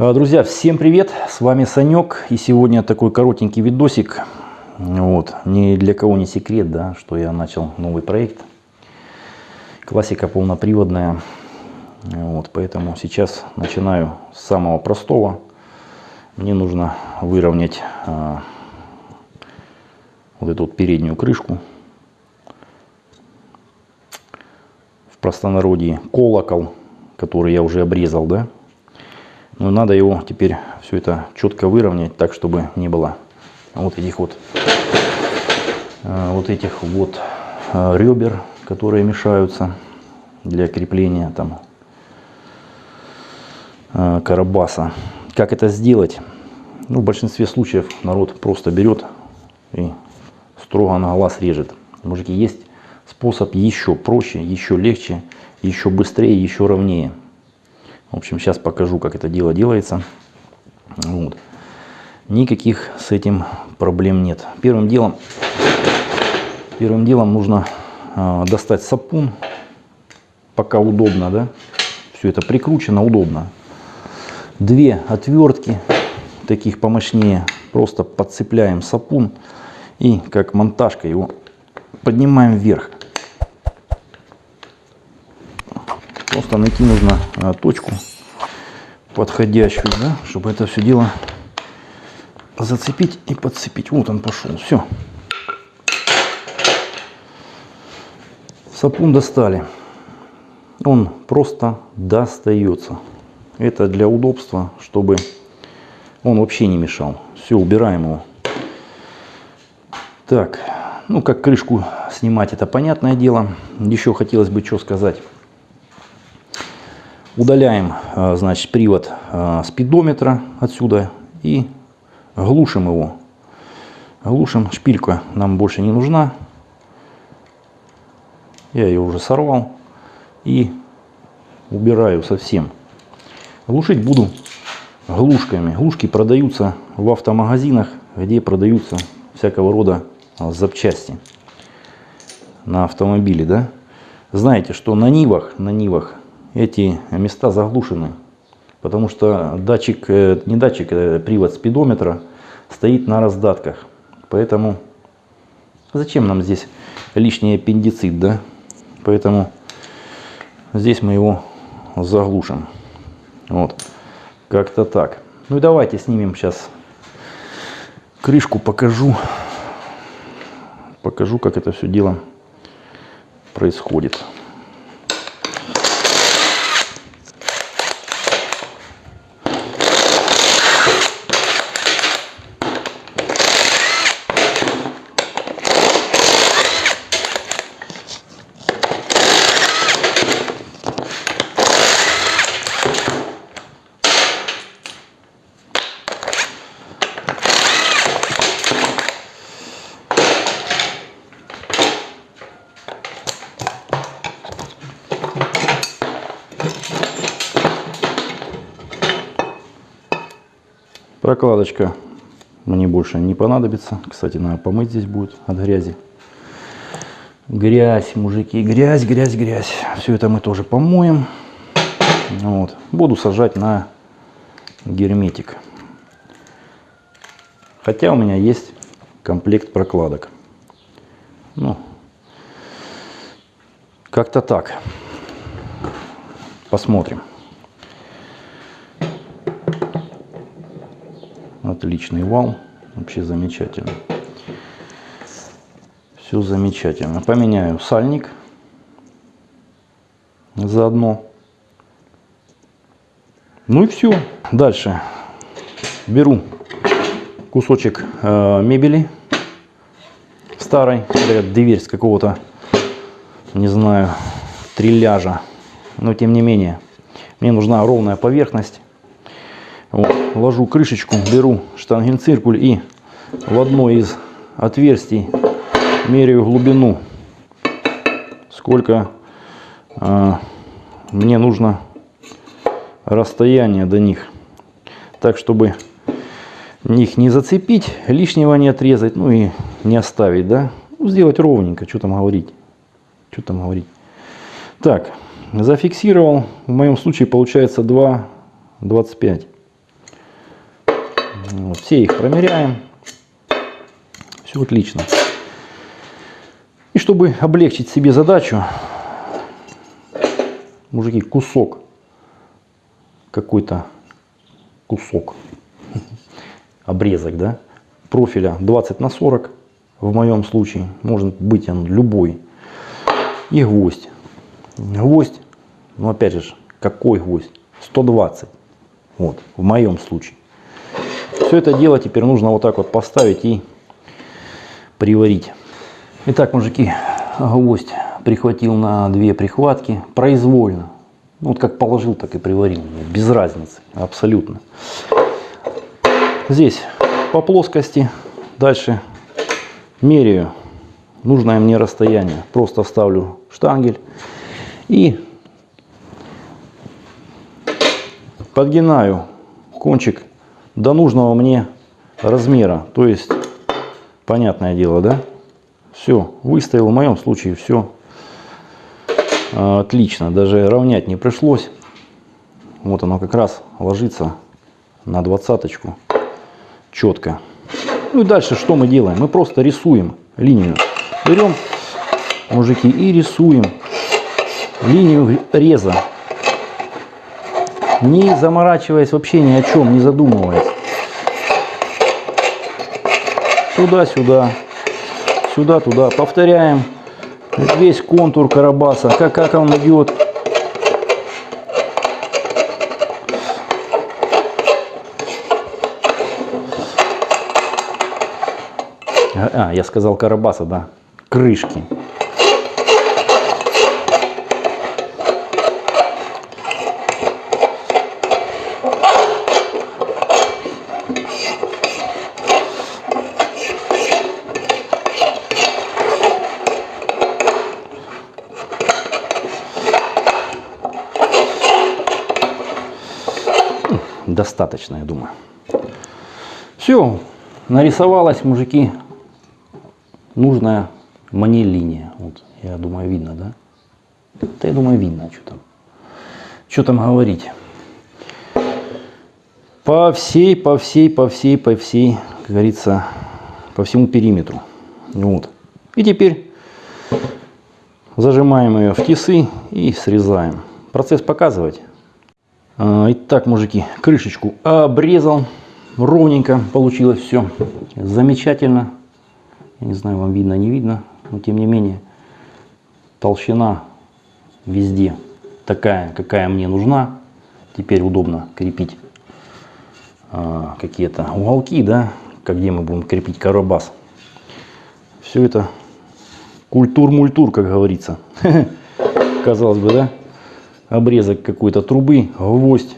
А, Друзья, всем привет! С вами Санек. И сегодня такой коротенький видосик. Вот. Ни для кого не секрет, да, что я начал новый проект. Классика полноприводная. Вот, поэтому сейчас начинаю с самого простого. Мне нужно выровнять а, вот эту вот переднюю крышку. В простонародье колокол, который я уже обрезал, да. Но надо его теперь все это четко выровнять, так чтобы не было вот этих вот а, вот этих вот а, ребер, которые мешаются для крепления там а, карабаса. Как это сделать? Ну, в большинстве случаев народ просто берет и строго на глаз режет. Мужики, есть способ еще проще, еще легче, еще быстрее, еще ровнее. В общем, сейчас покажу, как это дело делается. Вот. Никаких с этим проблем нет. Первым делом, первым делом нужно э, достать сапун, пока удобно, да. Все это прикручено, удобно. Две отвертки, таких помощнее, просто подцепляем сапун и как монтажка его поднимаем вверх. Просто найти нужно а, точку подходящую, да, чтобы это все дело зацепить и подцепить. Вот он пошел. Все. Сапун достали. Он просто достается. Это для удобства, чтобы он вообще не мешал. Все, убираем его. Так, ну как крышку снимать, это понятное дело. Еще хотелось бы что сказать. Удаляем, а, значит, привод а, спидометра отсюда и глушим его. Глушим, шпилька нам больше не нужна. Я ее уже сорвал и убираю совсем. Глушить буду глушками. Глушки продаются в автомагазинах, где продаются всякого рода запчасти на автомобиле, да. Знаете, что на Нивах, на Нивах эти места заглушены, потому что датчик, э, не датчик, а привод спидометра стоит на раздатках. Поэтому зачем нам здесь лишний аппендицит, да? Поэтому здесь мы его заглушим. Вот, как-то так. Ну и давайте снимем сейчас крышку, покажу, покажу, как это все дело происходит. Прокладочка мне больше не понадобится. Кстати, надо помыть здесь будет от грязи. Грязь, мужики, грязь, грязь, грязь. Все это мы тоже помоем. Вот. Буду сажать на герметик. Хотя у меня есть комплект прокладок. Ну, как-то так. Посмотрим. Отличный вал. Вообще замечательно. Все замечательно. Поменяю сальник заодно. Ну и все. Дальше беру кусочек э, мебели старой, дверь с какого-то, не знаю, трилляжа. Но тем не менее, мне нужна ровная поверхность. Вот. Ложу крышечку, беру штангенциркуль и в одно из отверстий меряю глубину, сколько э, мне нужно расстояние до них. Так, чтобы их не зацепить, лишнего не отрезать, ну и не оставить, да. Ну, сделать ровненько, что там говорить. Что там говорить. Так, зафиксировал. В моем случае получается 2,25. Вот, все их промеряем. Все отлично. И чтобы облегчить себе задачу, мужики, кусок, какой-то кусок, обрезок, да, профиля 20 на 40, в моем случае, может быть он любой, и гвоздь. Гвоздь, ну опять же, какой гвоздь? 120, вот, в моем случае. Все это дело теперь нужно вот так вот поставить и приварить. Итак, мужики, гвоздь прихватил на две прихватки произвольно. Ну, вот как положил, так и приварил. Без разницы, абсолютно. Здесь по плоскости. Дальше меряю нужное мне расстояние. Просто ставлю штангель и подгинаю кончик до нужного мне размера. То есть, понятное дело, да? Все, выставил. В моем случае все а, отлично. Даже равнять не пришлось. Вот оно как раз ложится на двадцаточку четко. Ну и дальше что мы делаем? Мы просто рисуем линию. Берем, мужики, и рисуем линию реза. Не заморачиваясь вообще ни о чем, не задумываясь. Туда-сюда сюда-туда. Повторяем весь контур карабаса, как, как он идет. А, я сказал карабаса, да. Крышки. Достаточно, я думаю. Все, нарисовалась, мужики, нужная мне линия. Вот, я думаю, видно, да? Да, я думаю, видно, что там. Что там говорить. По всей, по всей, по всей, по всей, как говорится, по всему периметру. Вот. И теперь зажимаем ее в тисы и срезаем. Процесс показывать. А, итак, мужики, крышечку обрезал. Ровненько получилось все. Замечательно. Я не знаю, вам видно, не видно. Но тем не менее, толщина везде такая, какая мне нужна. Теперь удобно крепить а, какие-то уголки, да, где мы будем крепить карабас. Все это культур-мультур, как говорится. Казалось бы, да? Обрезок какой-то трубы, гвоздь.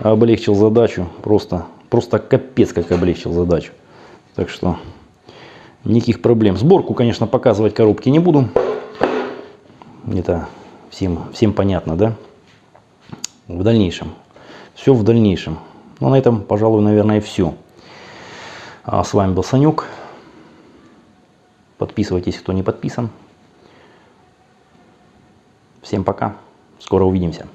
Облегчил задачу, просто, просто капец как облегчил задачу. Так что никаких проблем. Сборку, конечно, показывать коробки не буду. Это всем, всем понятно, да? В дальнейшем. Все в дальнейшем. Ну, на этом, пожалуй, наверное, все. А с вами был Санек. Подписывайтесь, кто не подписан. Всем пока. Скоро увидимся.